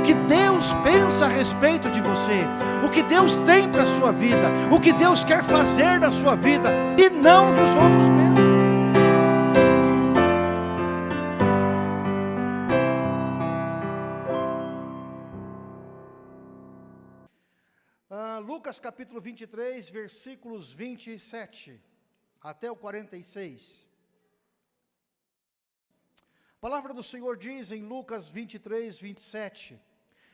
o que Deus pensa a respeito de você, o que Deus tem para a sua vida, o que Deus quer fazer na sua vida, e não dos outros pensam. Ah, Lucas capítulo 23, versículos 27 até o 46. A palavra do Senhor diz em Lucas 23, 27,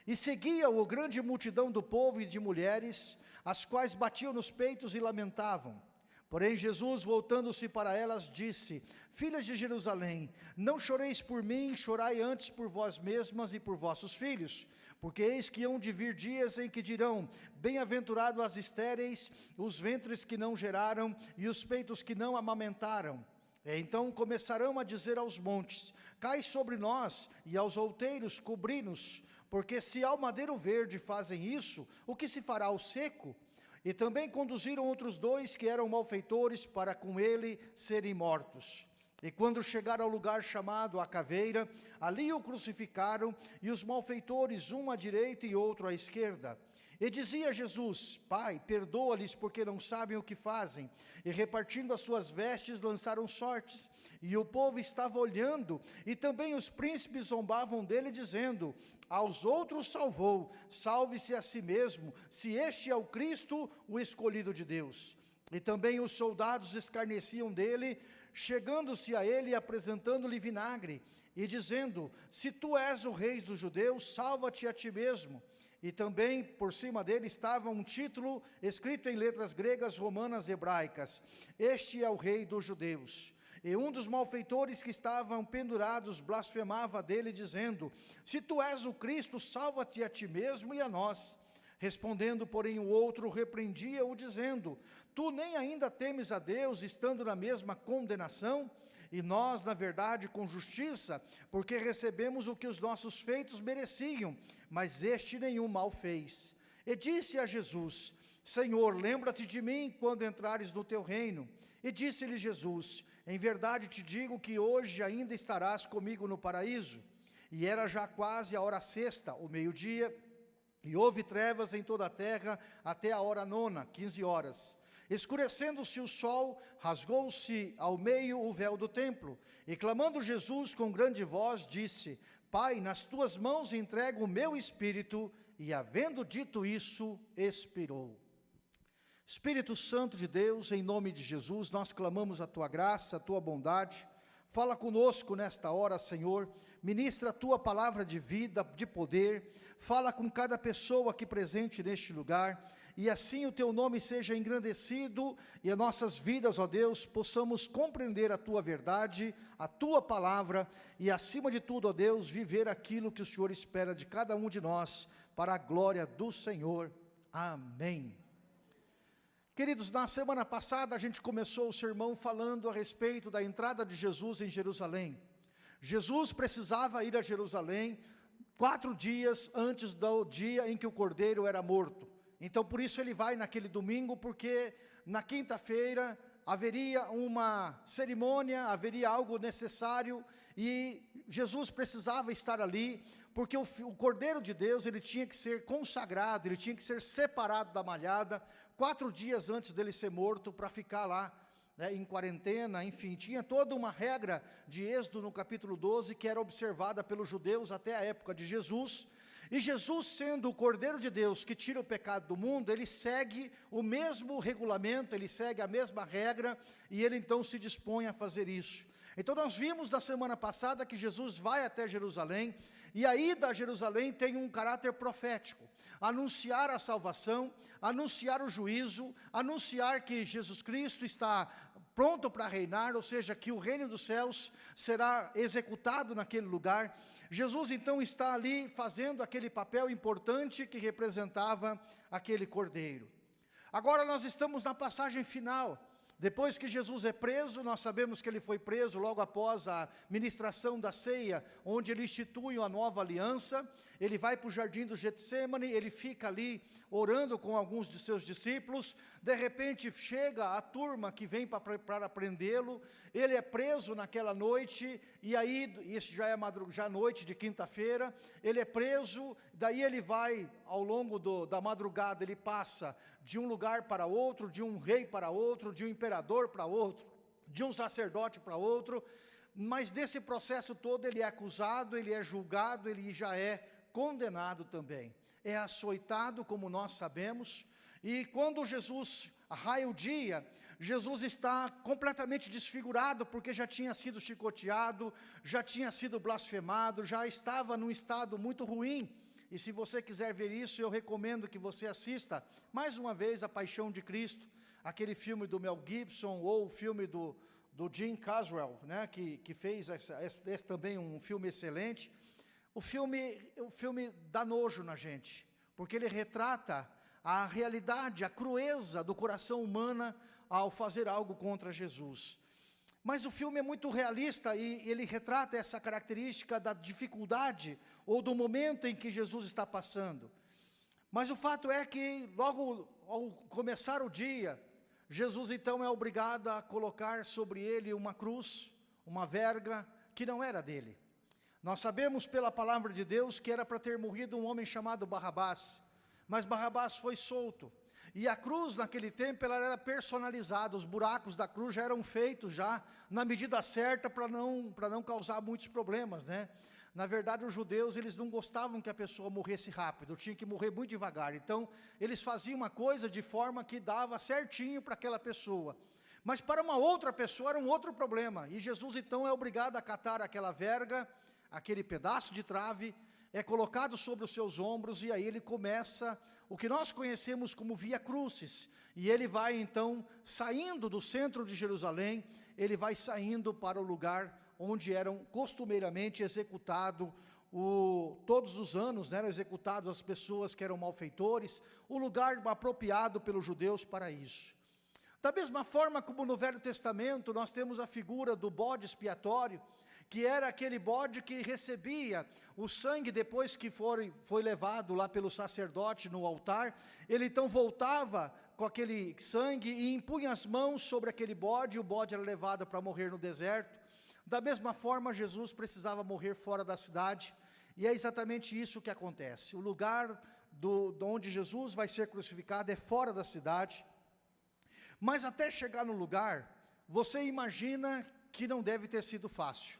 E seguia-o grande multidão do povo e de mulheres, as quais batiam nos peitos e lamentavam. Porém Jesus, voltando-se para elas, disse, Filhas de Jerusalém, não choreis por mim, chorai antes por vós mesmas e por vossos filhos, porque eis que hão de vir dias em que dirão, bem-aventurado as estéreis, os ventres que não geraram e os peitos que não amamentaram. Então começarão a dizer aos montes, cai sobre nós, e aos outeiros cobri-nos, porque se ao madeiro verde fazem isso, o que se fará ao seco? E também conduziram outros dois que eram malfeitores para com ele serem mortos. E quando chegaram ao lugar chamado a caveira, ali o crucificaram, e os malfeitores, um à direita e outro à esquerda. E dizia Jesus, Pai, perdoa-lhes porque não sabem o que fazem. E repartindo as suas vestes, lançaram sortes. E o povo estava olhando, e também os príncipes zombavam dele, dizendo, aos outros salvou, salve-se a si mesmo, se este é o Cristo, o escolhido de Deus. E também os soldados escarneciam dele, chegando-se a ele e apresentando-lhe vinagre, e dizendo, se tu és o rei dos judeus, salva-te a ti mesmo. E também por cima dele estava um título escrito em letras gregas, romanas, hebraicas. Este é o rei dos judeus. E um dos malfeitores que estavam pendurados blasfemava dele, dizendo, Se tu és o Cristo, salva-te a ti mesmo e a nós. Respondendo, porém, o outro repreendia-o, dizendo, Tu nem ainda temes a Deus, estando na mesma condenação? E nós, na verdade, com justiça, porque recebemos o que os nossos feitos mereciam, mas este nenhum mal fez. E disse a Jesus, Senhor, lembra-te de mim quando entrares no teu reino. E disse-lhe Jesus, em verdade te digo que hoje ainda estarás comigo no paraíso. E era já quase a hora sexta, o meio-dia, e houve trevas em toda a terra até a hora nona, quinze horas. Escurecendo-se o sol, rasgou-se ao meio o véu do templo, e clamando Jesus com grande voz, disse, Pai, nas tuas mãos entrego o meu espírito, e havendo dito isso, expirou. Espírito Santo de Deus, em nome de Jesus, nós clamamos a Tua graça, a Tua bondade, fala conosco nesta hora, Senhor, ministra a Tua palavra de vida, de poder, fala com cada pessoa aqui presente neste lugar, e assim o Teu nome seja engrandecido, e as nossas vidas, ó Deus, possamos compreender a Tua verdade, a Tua palavra, e acima de tudo, ó Deus, viver aquilo que o Senhor espera de cada um de nós, para a glória do Senhor. Amém. Queridos, na semana passada a gente começou o sermão falando a respeito da entrada de Jesus em Jerusalém. Jesus precisava ir a Jerusalém quatro dias antes do dia em que o cordeiro era morto. Então, por isso ele vai naquele domingo, porque na quinta-feira haveria uma cerimônia, haveria algo necessário, e Jesus precisava estar ali, porque o, o, Cordeiro de Deus, ele tinha que ser consagrado, ele tinha que ser separado da malhada, quatro dias antes dele ser morto, para ficar lá, né, em quarentena, enfim, tinha toda uma regra de Êxodo no capítulo 12, que era observada pelos judeus até a época de Jesus, e Jesus, sendo o Cordeiro de Deus que tira o pecado do mundo, ele segue o mesmo regulamento, ele segue a mesma regra, e ele então se dispõe a fazer isso. Então nós vimos na semana passada que Jesus vai até Jerusalém, e a ida a Jerusalém tem um caráter profético, anunciar a salvação, anunciar o juízo, anunciar que Jesus Cristo está pronto para reinar, ou seja, que o reino dos céus será executado naquele lugar, Jesus então está ali fazendo aquele papel importante que representava aquele cordeiro. Agora nós estamos na passagem final. Depois que Jesus é preso, nós sabemos que ele foi preso logo após a ministração da ceia, onde ele institui a nova aliança, ele vai para o jardim do Getsemane, ele fica ali orando com alguns de seus discípulos, de repente chega a turma que vem para prendê-lo, ele é preso naquela noite, e aí, isso já é já noite de quinta-feira, ele é preso, daí ele vai, ao longo do, da madrugada, ele passa de um lugar para outro, de um rei para outro, de um imperador para outro, de um sacerdote para outro, mas desse processo todo ele é acusado, ele é julgado, ele já é condenado também. É açoitado, como nós sabemos, e quando Jesus raia o dia, Jesus está completamente desfigurado, porque já tinha sido chicoteado, já tinha sido blasfemado, já estava num estado muito ruim. E se você quiser ver isso, eu recomendo que você assista, mais uma vez, A Paixão de Cristo, aquele filme do Mel Gibson, ou o filme do, do Jim Caswell, né, que, que fez essa, esse, também um filme excelente. O filme, o filme dá nojo na gente, porque ele retrata a realidade, a crueza do coração humano ao fazer algo contra Jesus. Mas o filme é muito realista e ele retrata essa característica da dificuldade ou do momento em que Jesus está passando. Mas o fato é que logo ao começar o dia, Jesus então é obrigado a colocar sobre ele uma cruz, uma verga que não era dele. Nós sabemos pela palavra de Deus que era para ter morrido um homem chamado Barrabás, mas Barrabás foi solto. E a cruz naquele tempo ela era personalizada, os buracos da cruz já eram feitos já na medida certa para não, não causar muitos problemas, né? Na verdade, os judeus, eles não gostavam que a pessoa morresse rápido, tinha que morrer muito devagar. Então, eles faziam uma coisa de forma que dava certinho para aquela pessoa. Mas para uma outra pessoa era um outro problema. E Jesus, então, é obrigado a catar aquela verga, aquele pedaço de trave, é colocado sobre os seus ombros e aí ele começa o que nós conhecemos como via crucis. E ele vai então saindo do centro de Jerusalém, ele vai saindo para o lugar onde eram costumeiramente executados o, todos os anos né, eram executados as pessoas que eram malfeitores, o lugar apropriado pelos judeus para isso. Da mesma forma como no Velho Testamento nós temos a figura do bode expiatório, que era aquele bode que recebia o sangue depois que foi, foi levado lá pelo sacerdote no altar, ele então voltava com aquele sangue e impunha as mãos sobre aquele bode, e o bode era levado para morrer no deserto. Da mesma forma, Jesus precisava morrer fora da cidade, e é exatamente isso que acontece. O lugar do, de onde Jesus vai ser crucificado é fora da cidade, mas até chegar no lugar, você imagina que não deve ter sido fácil.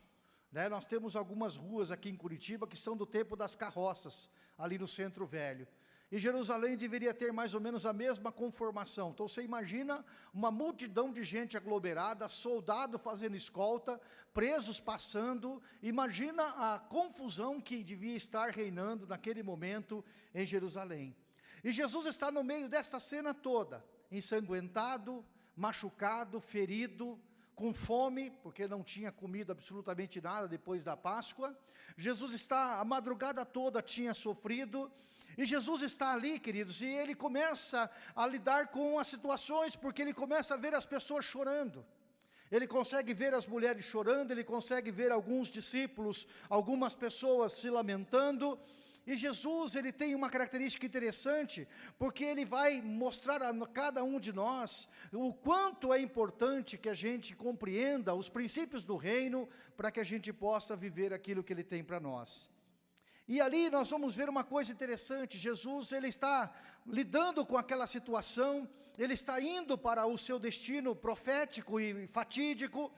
Né? Nós temos algumas ruas aqui em Curitiba que são do tempo das carroças, ali no centro velho. E Jerusalém deveria ter mais ou menos a mesma conformação. Então você imagina uma multidão de gente aglomerada, soldado fazendo escolta, presos passando. Imagina a confusão que devia estar reinando naquele momento em Jerusalém. E Jesus está no meio desta cena toda, ensanguentado, machucado, ferido, com fome, porque não tinha comido absolutamente nada depois da Páscoa. Jesus está, a madrugada toda tinha sofrido, e Jesus está ali, queridos, e ele começa a lidar com as situações, porque ele começa a ver as pessoas chorando. Ele consegue ver as mulheres chorando, ele consegue ver alguns discípulos, algumas pessoas se lamentando, e Jesus, ele tem uma característica interessante, porque ele vai mostrar a cada um de nós o quanto é importante que a gente compreenda os princípios do reino, para que a gente possa viver aquilo que ele tem para nós. E ali nós vamos ver uma coisa interessante, Jesus ele está lidando com aquela situação, ele está indo para o seu destino profético e fatídico,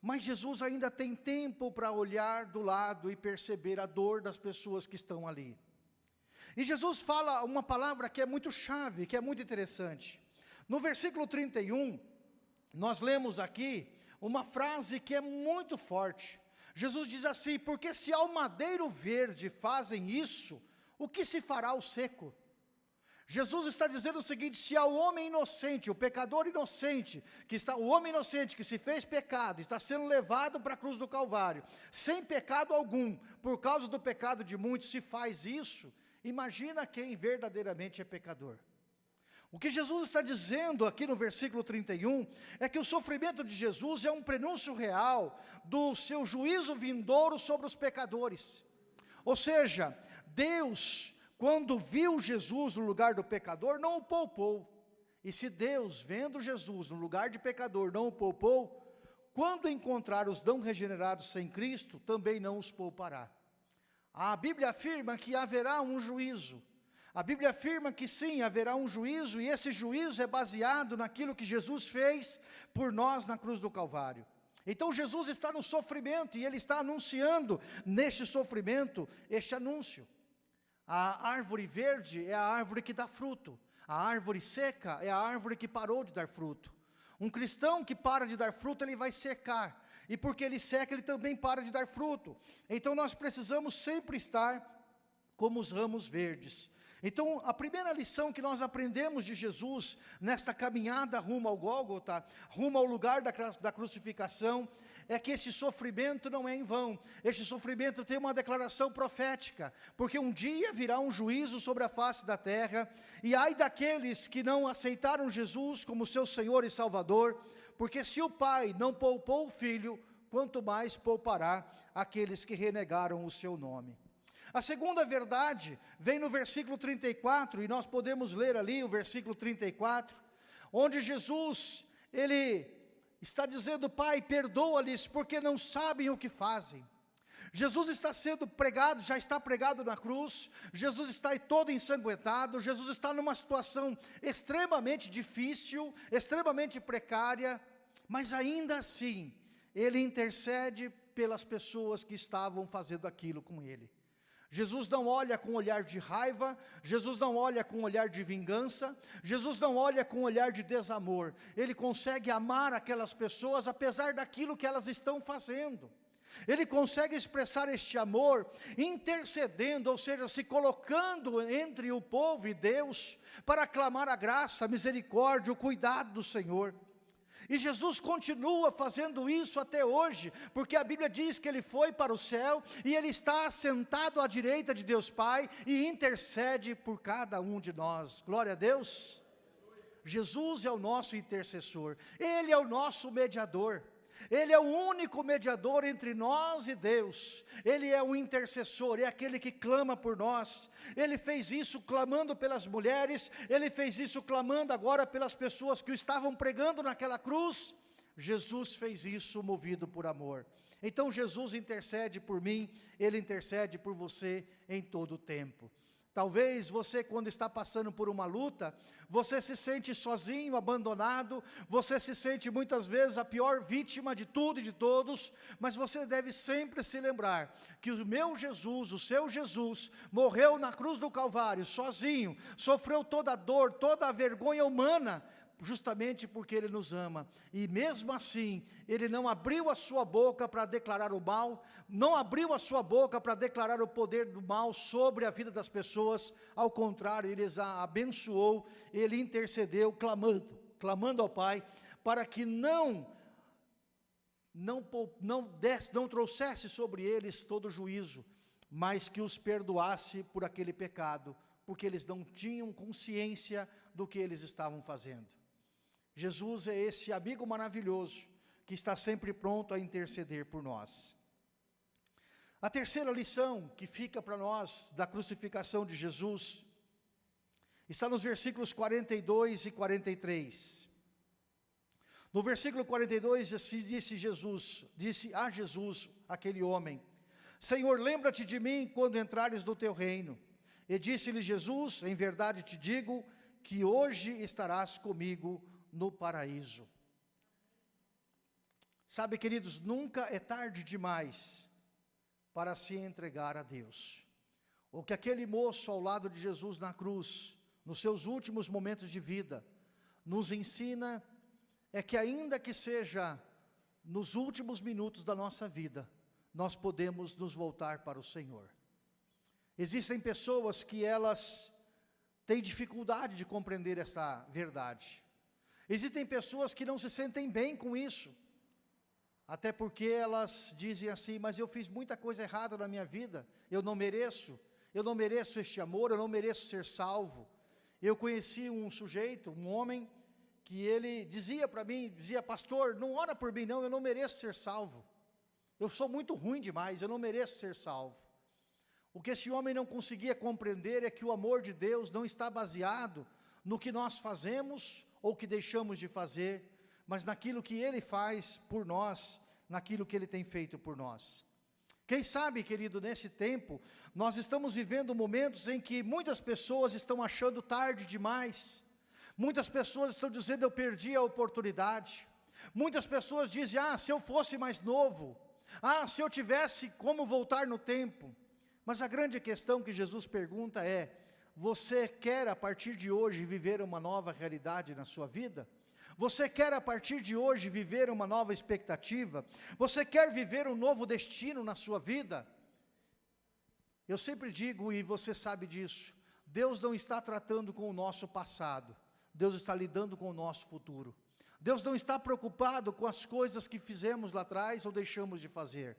mas Jesus ainda tem tempo para olhar do lado e perceber a dor das pessoas que estão ali. E Jesus fala uma palavra que é muito chave, que é muito interessante. No versículo 31, nós lemos aqui uma frase que é muito forte. Jesus diz assim, porque se ao madeiro verde fazem isso, o que se fará ao seco? Jesus está dizendo o seguinte, se ao homem inocente, o pecador inocente, que está, o homem inocente que se fez pecado, está sendo levado para a cruz do Calvário, sem pecado algum, por causa do pecado de muitos, se faz isso, imagina quem verdadeiramente é pecador. O que Jesus está dizendo aqui no versículo 31 é que o sofrimento de Jesus é um prenúncio real do seu juízo vindouro sobre os pecadores. Ou seja, Deus, quando viu Jesus no lugar do pecador, não o poupou. E se Deus, vendo Jesus no lugar de pecador, não o poupou, quando encontrar os não regenerados sem Cristo, também não os poupará. A Bíblia afirma que haverá um juízo. A Bíblia afirma que sim, haverá um juízo, e esse juízo é baseado naquilo que Jesus fez por nós na cruz do Calvário. Então Jesus está no sofrimento e ele está anunciando neste sofrimento este anúncio. A árvore verde é a árvore que dá fruto. A árvore seca é a árvore que parou de dar fruto. Um cristão que para de dar fruto, ele vai secar. E porque ele seca, ele também para de dar fruto. Então nós precisamos sempre estar como os ramos verdes. Então, a primeira lição que nós aprendemos de Jesus, nesta caminhada rumo ao Gólgota, rumo ao lugar da, da crucificação, é que esse sofrimento não é em vão, este sofrimento tem uma declaração profética, porque um dia virá um juízo sobre a face da terra, e ai daqueles que não aceitaram Jesus como seu Senhor e Salvador, porque se o Pai não poupou o Filho, quanto mais poupará aqueles que renegaram o seu nome. A segunda verdade vem no versículo 34, e nós podemos ler ali o versículo 34, onde Jesus, ele está dizendo, Pai, perdoa-lhes, porque não sabem o que fazem. Jesus está sendo pregado, já está pregado na cruz, Jesus está todo ensanguentado, Jesus está numa situação extremamente difícil, extremamente precária, mas ainda assim, Ele intercede pelas pessoas que estavam fazendo aquilo com Ele. Jesus não olha com olhar de raiva, Jesus não olha com olhar de vingança, Jesus não olha com olhar de desamor. Ele consegue amar aquelas pessoas apesar daquilo que elas estão fazendo. Ele consegue expressar este amor intercedendo, ou seja, se colocando entre o povo e Deus para clamar a graça, a misericórdia, o cuidado do Senhor. E Jesus continua fazendo isso até hoje, porque a Bíblia diz que ele foi para o céu e ele está sentado à direita de Deus Pai e intercede por cada um de nós. Glória a Deus. Jesus é o nosso intercessor, ele é o nosso mediador. Ele é o único mediador entre nós e Deus. Ele é o intercessor, é aquele que clama por nós. Ele fez isso clamando pelas mulheres, ele fez isso clamando agora pelas pessoas que o estavam pregando naquela cruz. Jesus fez isso movido por amor. Então Jesus intercede por mim, Ele intercede por você em todo o tempo. Talvez você, quando está passando por uma luta, você se sente sozinho, abandonado, você se sente muitas vezes a pior vítima de tudo e de todos, mas você deve sempre se lembrar que o meu Jesus, o seu Jesus, morreu na cruz do Calvário, sozinho, sofreu toda a dor, toda a vergonha humana, justamente porque Ele nos ama. E mesmo assim, Ele não abriu a sua boca para declarar o mal, não abriu a sua boca para declarar o poder do mal sobre a vida das pessoas, ao contrário, Ele as abençoou, Ele intercedeu, clamando, clamando ao Pai, para que não, não, não, não trouxesse sobre eles todo juízo, mas que os perdoasse por aquele pecado, porque eles não tinham consciência do que eles estavam fazendo. Jesus é esse amigo maravilhoso que está sempre pronto a interceder por nós. A terceira lição que fica para nós da crucificação de Jesus está nos versículos 42 e 43. No versículo 42 disse Jesus, disse a Jesus aquele homem: Senhor, lembra-te de mim quando entrares no teu reino. E disse-lhe Jesus: Em verdade te digo que hoje estarás comigo no paraíso. Sabe, queridos, nunca é tarde demais para se entregar a Deus. O que aquele moço ao lado de Jesus na cruz, nos seus últimos momentos de vida, nos ensina é que ainda que seja nos últimos minutos da nossa vida, nós podemos nos voltar para o Senhor. Existem pessoas que elas têm dificuldade de compreender essa verdade. Existem pessoas que não se sentem bem com isso, até porque elas dizem assim, mas eu fiz muita coisa errada na minha vida, eu não mereço, eu não mereço este amor, eu não mereço ser salvo. Eu conheci um sujeito, um homem, que ele dizia para mim, dizia, pastor, não ora por mim não, eu não mereço ser salvo. Eu sou muito ruim demais, eu não mereço ser salvo. O que esse homem não conseguia compreender é que o amor de Deus não está baseado no que nós fazemos ou que deixamos de fazer, mas naquilo que Ele faz por nós, naquilo que Ele tem feito por nós. Quem sabe, querido, nesse tempo, nós estamos vivendo momentos em que muitas pessoas estão achando tarde demais, muitas pessoas estão dizendo, eu perdi a oportunidade, muitas pessoas dizem, ah, se eu fosse mais novo, ah, se eu tivesse como voltar no tempo, mas a grande questão que Jesus pergunta é, você quer a partir de hoje viver uma nova realidade na sua vida? Você quer a partir de hoje viver uma nova expectativa? Você quer viver um novo destino na sua vida? Eu sempre digo, e você sabe disso, Deus não está tratando com o nosso passado, Deus está lidando com o nosso futuro. Deus não está preocupado com as coisas que fizemos lá atrás ou deixamos de fazer.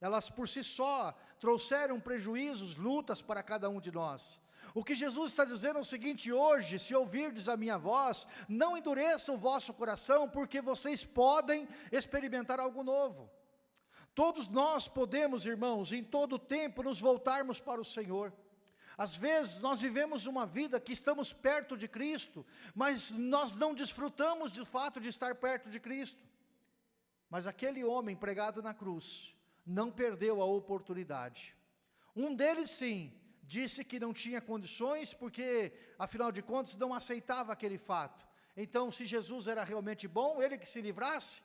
Elas por si só trouxeram prejuízos, lutas para cada um de nós. O que Jesus está dizendo é o seguinte, hoje, se ouvirdes a minha voz, não endureça o vosso coração, porque vocês podem experimentar algo novo. Todos nós podemos, irmãos, em todo tempo nos voltarmos para o Senhor. Às vezes nós vivemos uma vida que estamos perto de Cristo, mas nós não desfrutamos de fato de estar perto de Cristo. Mas aquele homem pregado na cruz, não perdeu a oportunidade. Um deles sim, disse que não tinha condições, porque, afinal de contas, não aceitava aquele fato. Então, se Jesus era realmente bom, ele que se livrasse.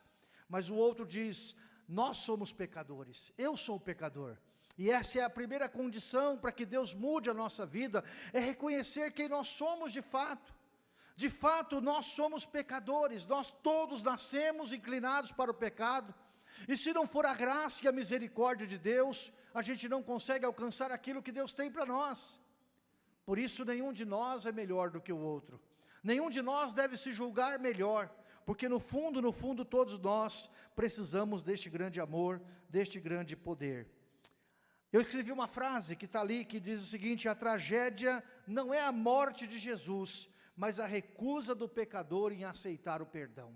Mas o outro diz, nós somos pecadores, eu sou pecador. E essa é a primeira condição para que Deus mude a nossa vida, é reconhecer quem nós somos de fato. De fato, nós somos pecadores, nós todos nascemos inclinados para o pecado, e se não for a graça e a misericórdia de Deus, a gente não consegue alcançar aquilo que Deus tem para nós. Por isso, nenhum de nós é melhor do que o outro. Nenhum de nós deve se julgar melhor, porque no fundo, no fundo, todos nós precisamos deste grande amor, deste grande poder. Eu escrevi uma frase que está ali, que diz o seguinte, a tragédia não é a morte de Jesus, mas a recusa do pecador em aceitar o perdão.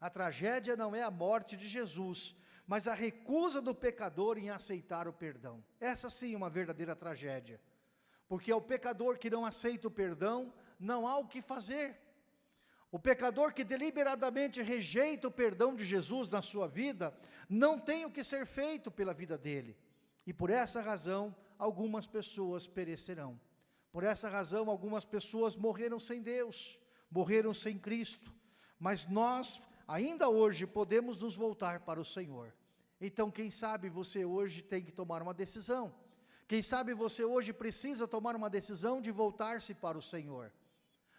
A tragédia não é a morte de Jesus, mas a recusa do pecador em aceitar o perdão. Essa sim é uma verdadeira tragédia. Porque ao pecador que não aceita o perdão, não há o que fazer. O pecador que deliberadamente rejeita o perdão de Jesus na sua vida, não tem o que ser feito pela vida dele. E por essa razão, algumas pessoas perecerão. Por essa razão, algumas pessoas morreram sem Deus, morreram sem Cristo. Mas nós, ainda hoje podemos nos voltar para o Senhor. Então, quem sabe você hoje tem que tomar uma decisão. Quem sabe você hoje precisa tomar uma decisão de voltar-se para o Senhor.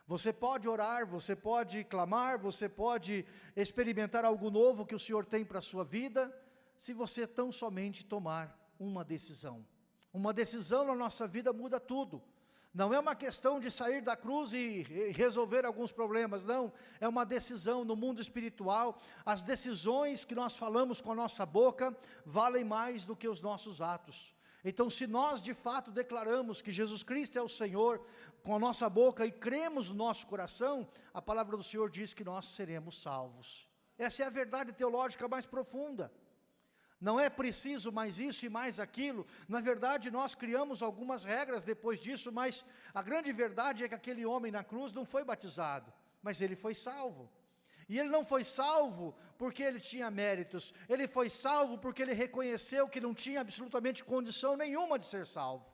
Você pode orar, você pode clamar, você pode experimentar algo novo que o Senhor tem para a sua vida, se você tão somente tomar uma decisão. Uma decisão na nossa vida muda tudo. Não é uma questão de sair da cruz e resolver alguns problemas, não. É uma decisão no mundo espiritual. As decisões que nós falamos com a nossa boca valem mais do que os nossos atos. Então, se nós de fato declaramos que Jesus Cristo é o Senhor com a nossa boca e cremos no nosso coração, a palavra do Senhor diz que nós seremos salvos. Essa é a verdade teológica mais profunda não é preciso mais isso e mais aquilo. Na verdade, nós criamos algumas regras depois disso, mas a grande verdade é que aquele homem na cruz não foi batizado, mas ele foi salvo. E ele não foi salvo porque ele tinha méritos, ele foi salvo porque ele reconheceu que não tinha absolutamente condição nenhuma de ser salvo.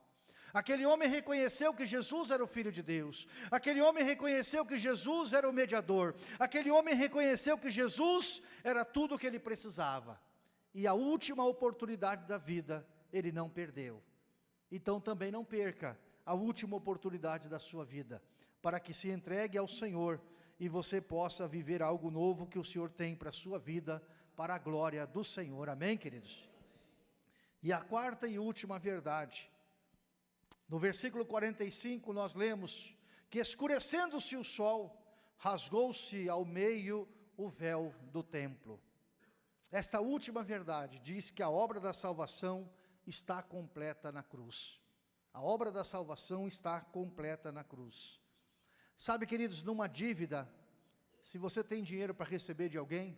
Aquele homem reconheceu que Jesus era o Filho de Deus, aquele homem reconheceu que Jesus era o mediador, aquele homem reconheceu que Jesus era tudo o que ele precisava e a última oportunidade da vida ele não perdeu. Então também não perca a última oportunidade da sua vida, para que se entregue ao Senhor e você possa viver algo novo que o Senhor tem para a sua vida, para a glória do Senhor. Amém, queridos? E a quarta e última verdade, no versículo 45 nós lemos que escurecendo-se o sol, rasgou-se ao meio o véu do templo. Esta última verdade diz que a obra da salvação está completa na cruz. A obra da salvação está completa na cruz. Sabe, queridos, numa dívida, se você tem dinheiro para receber de alguém,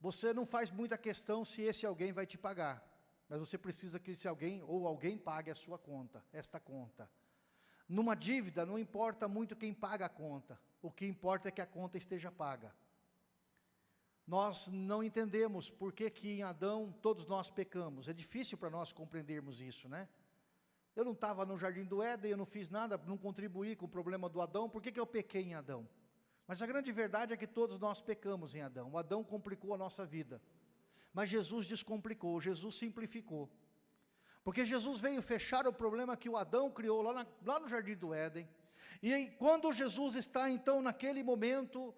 você não faz muita questão se esse alguém vai te pagar. mas você precisa que se alguém ou alguém pague a sua conta, esta conta. Numa dívida não importa muito quem paga a conta, o que importa é que a conta esteja paga. Nós não entendemos por que que em Adão todos nós pecamos, é difícil para nós compreendermos isso, né? Eu não estava no jardim do Éden, eu não fiz nada, não contribuí com o problema do Adão, por que que eu pequei em Adão? Mas a grande verdade é que todos nós pecamos em Adão, o Adão complicou a nossa vida. Mas Jesus descomplicou, Jesus simplificou. Porque Jesus veio fechar o problema que o Adão criou lá, na, lá no Jardim do Éden. E quando Jesus está então naquele momento,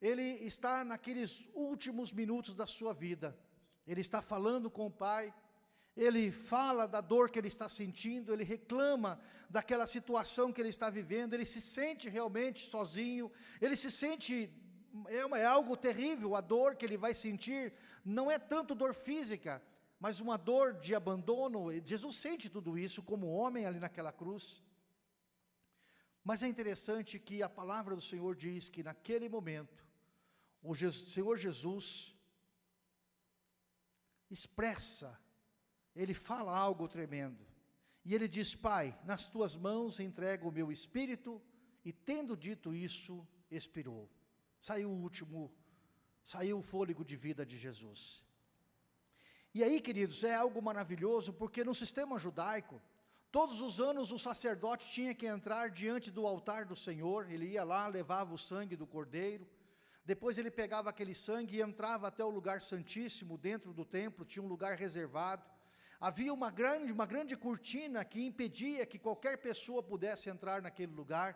ele está naqueles últimos minutos da sua vida. Ele está falando com o Pai, ele fala da dor que ele está sentindo, ele reclama daquela situação que ele está vivendo, ele se sente realmente sozinho, ele se sente, é, é algo terrível, a dor que ele vai sentir, não é tanto dor física, mas uma dor de abandono, Jesus sente tudo isso como homem ali naquela cruz. Mas é interessante que a palavra do Senhor diz que naquele momento, o Senhor Jesus expressa, ele fala algo tremendo. E ele diz, Pai, nas tuas mãos entrego o meu espírito, e tendo dito isso, expirou. Saiu o último saiu o fôlego de vida de Jesus. E aí, queridos, é algo maravilhoso, porque no sistema judaico, todos os anos o sacerdote tinha que entrar diante do altar do Senhor, ele ia lá, levava o sangue do cordeiro, depois ele pegava aquele sangue e entrava até o lugar santíssimo, dentro do templo, tinha um lugar reservado, havia uma grande, uma grande cortina que impedia que qualquer pessoa pudesse entrar naquele lugar,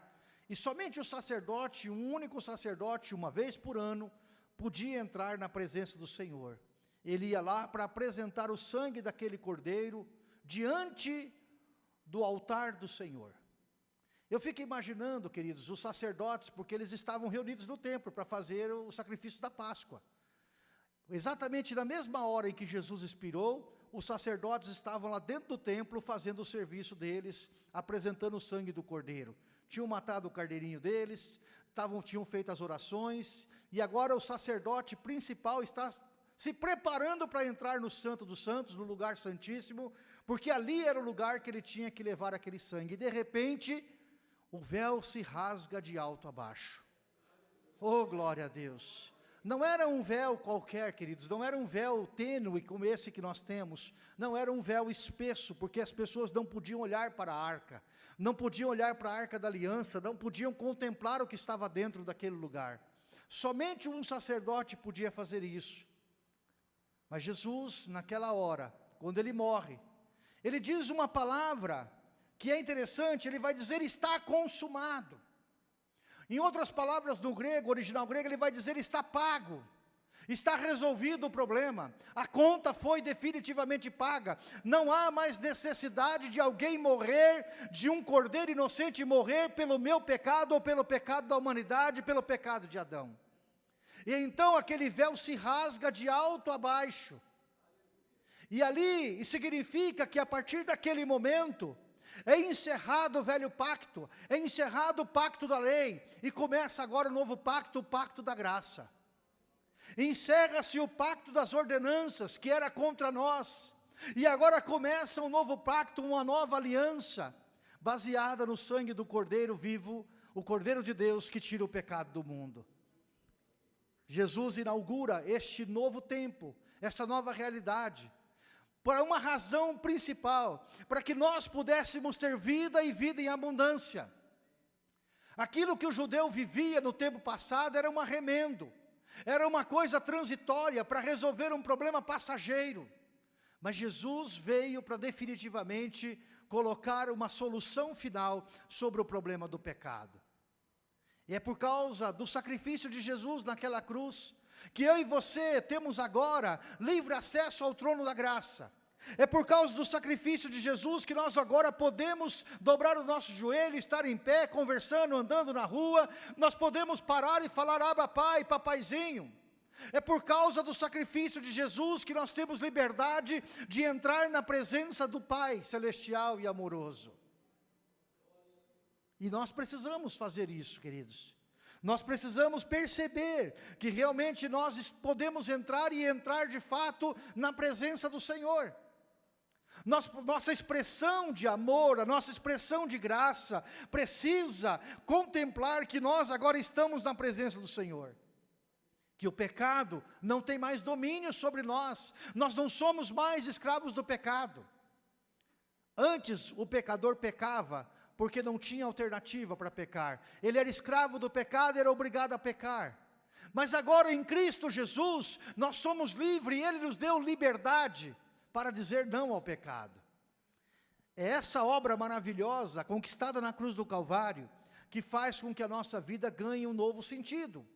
e somente o sacerdote, um único sacerdote, uma vez por ano, podia entrar na presença do Senhor. Ele ia lá para apresentar o sangue daquele cordeiro diante do altar do Senhor. Eu fico imaginando, queridos, os sacerdotes, porque eles estavam reunidos no templo para fazer o sacrifício da Páscoa. Exatamente na mesma hora em que Jesus expirou, os sacerdotes estavam lá dentro do templo fazendo o serviço deles, apresentando o sangue do cordeiro. Tinham matado o cardeirinho deles, tinham feito as orações, e agora o sacerdote principal está se preparando para entrar no Santo dos Santos, no lugar santíssimo, porque ali era o lugar que ele tinha que levar aquele sangue. E de repente, o véu se rasga de alto a baixo. Oh, glória a Deus! Não era um véu qualquer, queridos, não era um véu tênue como esse que nós temos, não era um véu espesso, porque as pessoas não podiam olhar para a arca, não podiam olhar para a arca da aliança, não podiam contemplar o que estava dentro daquele lugar. Somente um sacerdote podia fazer isso. Mas Jesus, naquela hora, quando ele morre, ele diz uma palavra que é interessante, ele vai dizer, está consumado. Em outras palavras, no grego, original grego, ele vai dizer está pago. Está resolvido o problema, a conta foi definitivamente paga, não há mais necessidade de alguém morrer, de um cordeiro inocente morrer pelo meu pecado ou pelo pecado da humanidade, pelo pecado de Adão. E então aquele véu se rasga de alto a baixo, e ali significa que a partir daquele momento, é encerrado o velho pacto, é encerrado o pacto da lei, e começa agora o novo pacto, o pacto da graça. Encerra-se o pacto das ordenanças, que era contra nós, e agora começa um novo pacto, uma nova aliança, baseada no sangue do Cordeiro vivo, o Cordeiro de Deus que tira o pecado do mundo. Jesus inaugura este novo tempo, esta nova realidade, para uma razão principal, para que nós pudéssemos ter vida e vida em abundância. Aquilo que o judeu vivia no tempo passado era um arremendo, era uma coisa transitória para resolver um problema passageiro. Mas Jesus veio para definitivamente colocar uma solução final sobre o problema do pecado. E é por causa do sacrifício de Jesus naquela cruz, que eu e você temos agora livre acesso ao trono da graça. É por causa do sacrifício de Jesus que nós agora podemos dobrar o nosso joelho, estar em pé, conversando, andando na rua, nós podemos parar e falar, aba pai, papaizinho. É por causa do sacrifício de Jesus que nós temos liberdade de entrar na presença do Pai celestial e amoroso. E nós precisamos fazer isso, queridos. Nós precisamos perceber que realmente nós podemos entrar e entrar de fato na presença do Senhor. nossa expressão de amor, a nossa expressão de graça, precisa contemplar que nós agora estamos na presença do Senhor. Que o pecado não tem mais domínio sobre nós, nós não somos mais escravos do pecado. Antes o pecador pecava porque não tinha alternativa para pecar, ele era escravo do pecado, era obrigado a pecar. Mas agora em Cristo Jesus, nós somos livres e Ele nos deu liberdade para dizer não ao pecado. É essa obra maravilhosa, conquistada na cruz do Calvário, que faz com que a nossa vida ganhe um novo sentido,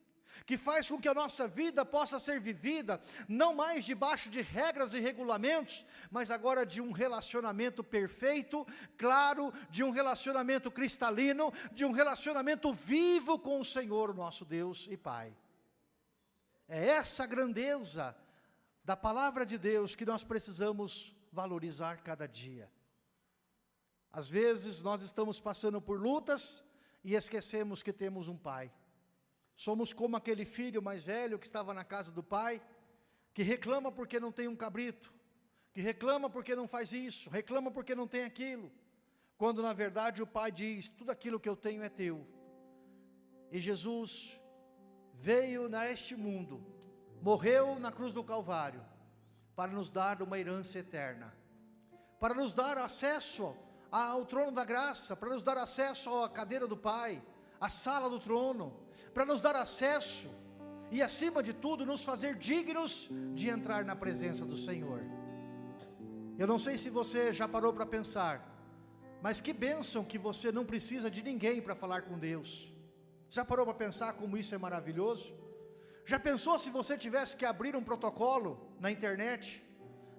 que faz com que a nossa vida possa ser vivida, não mais debaixo de regras e regulamentos, mas agora de um relacionamento perfeito, claro, de um relacionamento cristalino, de um relacionamento vivo com o Senhor, nosso Deus e Pai. É essa grandeza da palavra de Deus que nós precisamos valorizar cada dia. Às vezes nós estamos passando por lutas e esquecemos que temos um pai. Somos como aquele filho mais velho que estava na casa do pai, que reclama porque não tem um cabrito, que reclama porque não faz isso, reclama porque não tem aquilo, quando na verdade o pai diz, tudo aquilo que eu tenho é teu. E Jesus veio neste mundo morreu na cruz do Calvário, para nos dar uma herança eterna, para nos dar acesso ao trono da graça, para nos dar acesso à cadeira do Pai, à sala do trono, para nos dar acesso e acima de tudo nos fazer dignos de entrar na presença do Senhor. Eu não sei se você já parou para pensar, mas que bênção que você não precisa de ninguém para falar com Deus. Já parou para pensar como isso é maravilhoso? Já pensou se você tivesse que abrir um protocolo na internet,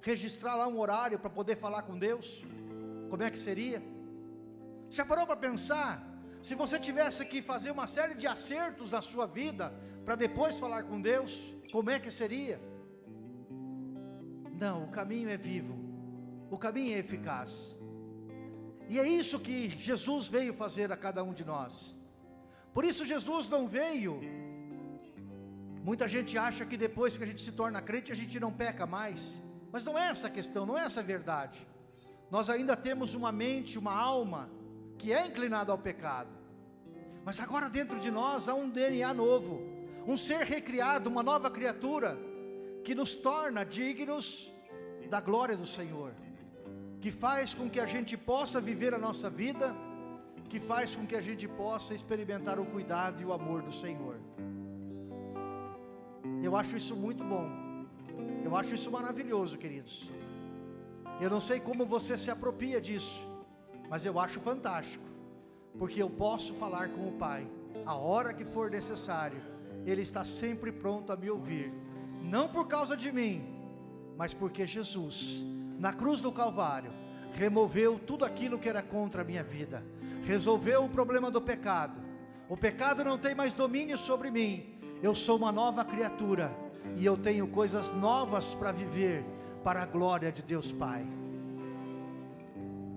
registrar lá um horário para poder falar com Deus? Como é que seria? Já parou para pensar se você tivesse que fazer uma série de acertos na sua vida para depois falar com Deus? Como é que seria? Não, o caminho é vivo, o caminho é eficaz. E é isso que Jesus veio fazer a cada um de nós. Por isso Jesus não veio Muita gente acha que depois que a gente se torna crente, a gente não peca mais. Mas não é essa a questão, não é essa a verdade. Nós ainda temos uma mente, uma alma, que é inclinada ao pecado. Mas agora dentro de nós há um DNA novo, um ser recriado, uma nova criatura, que nos torna dignos da glória do Senhor. Que faz com que a gente possa viver a nossa vida, que faz com que a gente possa experimentar o cuidado e o amor do Senhor. Eu acho isso muito bom. Eu acho isso maravilhoso, queridos. Eu não sei como você se apropria disso, mas eu acho fantástico, porque eu posso falar com o Pai, a hora que for necessário, Ele está sempre pronto a me ouvir, não por causa de mim, mas porque Jesus, na cruz do Calvário, removeu tudo aquilo que era contra a minha vida, resolveu o problema do pecado, o pecado não tem mais domínio sobre mim, eu sou uma nova criatura e eu tenho coisas novas para viver para a glória de Deus Pai.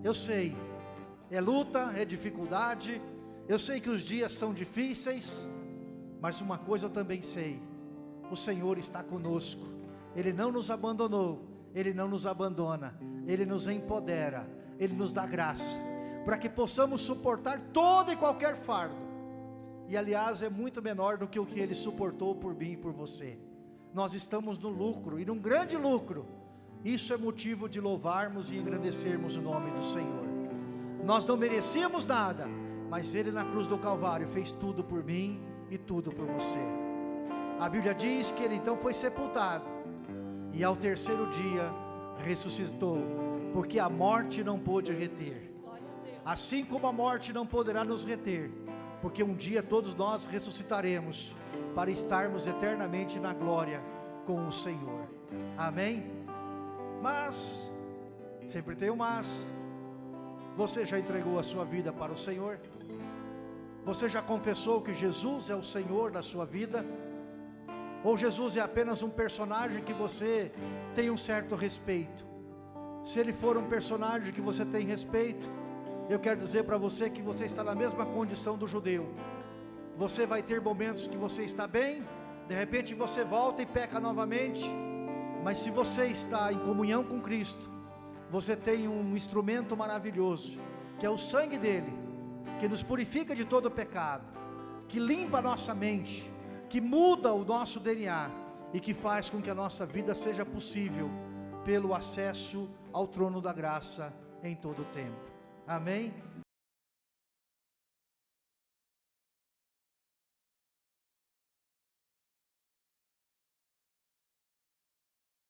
Eu sei, é luta, é dificuldade, eu sei que os dias são difíceis, mas uma coisa eu também sei: o Senhor está conosco, Ele não nos abandonou, Ele não nos abandona, Ele nos empodera, Ele nos dá graça, para que possamos suportar todo e qualquer fardo e aliás é muito menor do que o que ele suportou por mim e por você. Nós estamos no lucro e num grande lucro. Isso é motivo de louvarmos e engrandecermos o nome do Senhor. Nós não merecíamos nada, mas ele na cruz do Calvário fez tudo por mim e tudo por você. A Bíblia diz que ele então foi sepultado e ao terceiro dia ressuscitou, porque a morte não pôde reter. Assim como a morte não poderá nos reter, porque um dia todos nós ressuscitaremos para estarmos eternamente na glória com o Senhor. Amém? Mas, sempre tem um mas, você já entregou a sua vida para o Senhor? Você já confessou que Jesus é o Senhor da sua vida? Ou Jesus é apenas um personagem que você tem um certo respeito? Se ele for um personagem que você tem respeito, eu quero dizer para você que você está na mesma condição do judeu. Você vai ter momentos que você está bem, de repente você volta e peca novamente. Mas se você está em comunhão com Cristo, você tem um instrumento maravilhoso, que é o sangue dele, que nos purifica de todo pecado, que limpa a nossa mente, que muda o nosso DNA e que faz com que a nossa vida seja possível pelo acesso ao trono da graça em todo o tempo. Amém?